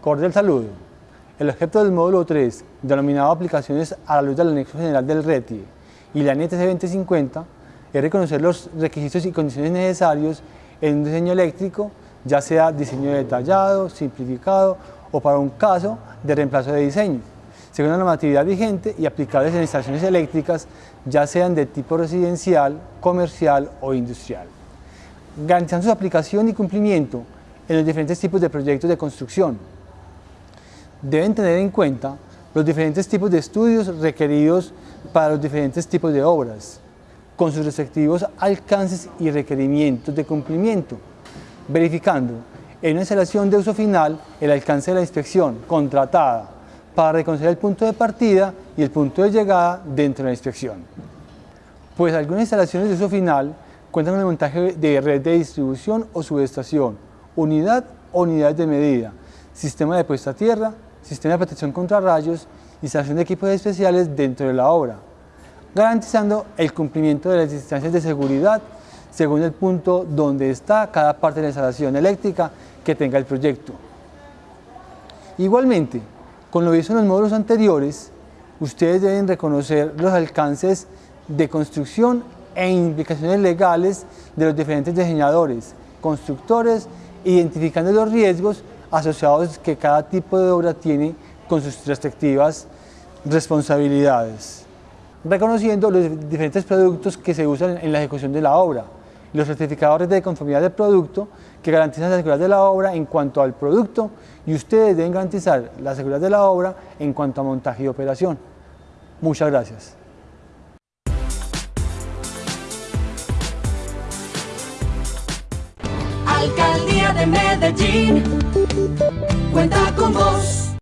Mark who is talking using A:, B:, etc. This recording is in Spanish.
A: Cordial saludo. El objeto del módulo 3, denominado Aplicaciones a la luz del anexo general del RETIE y la NTC 2050, es reconocer los requisitos y condiciones necesarios en un diseño eléctrico, ya sea diseño detallado, simplificado o para un caso de reemplazo de diseño, según la normatividad vigente y aplicables en instalaciones eléctricas, ya sean de tipo residencial, comercial o industrial. Garantizando su aplicación y cumplimiento en los diferentes tipos de proyectos de construcción, deben tener en cuenta los diferentes tipos de estudios requeridos para los diferentes tipos de obras, con sus respectivos alcances y requerimientos de cumplimiento, verificando en una instalación de uso final el alcance de la inspección contratada para reconocer el punto de partida y el punto de llegada dentro de la inspección. Pues algunas instalaciones de uso final cuentan con el montaje de red de distribución o subestación, unidad o unidades de medida, sistema de puesta a tierra, sistema de protección contra rayos, instalación de equipos especiales dentro de la obra, garantizando el cumplimiento de las distancias de seguridad según el punto donde está cada parte de la instalación eléctrica que tenga el proyecto. Igualmente, con lo visto en los módulos anteriores, ustedes deben reconocer los alcances de construcción e implicaciones legales de los diferentes diseñadores, constructores, identificando los riesgos asociados que cada tipo de obra tiene con sus respectivas responsabilidades, reconociendo los diferentes productos que se usan en la ejecución de la obra, los certificadores de conformidad del producto que garantizan la seguridad de la obra en cuanto al producto y ustedes deben garantizar la seguridad de la obra en cuanto a montaje y operación. Muchas gracias.
B: Alcaldía de Medellín cuenta con vos.